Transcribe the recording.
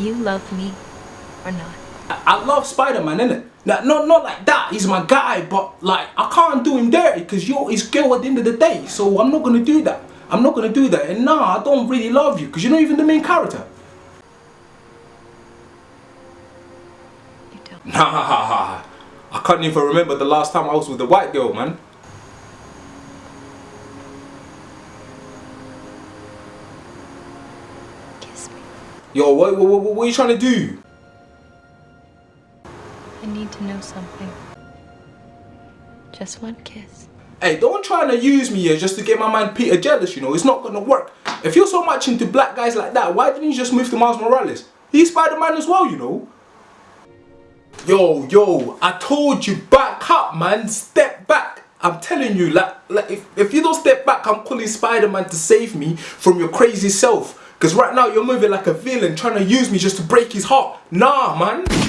Do you love me or not? I, I love Spider-Man, innit? Like, not, not like that, he's my guy, but like, I can't do him dirty because you're his girl at the end of the day, so I'm not gonna do that. I'm not gonna do that, and nah, I don't really love you because you're not even the main character. You don't. Nah, I can't even remember the last time I was with a white girl, man. Kiss me. Yo, what, what, what, what are you trying to do? I need to know something. Just one kiss. Hey, don't try to use me here just to get my man Peter jealous, you know. It's not gonna work. If you're so much into black guys like that, why didn't you just move to Miles Morales? He's Spider-Man as well, you know. Yo, yo, I told you, back up, man. Step back. I'm telling you, like, like if, if you don't step back, I'm calling Spider-Man to save me from your crazy self. Because right now, you're moving like a villain, trying to use me just to break his heart. Nah, man.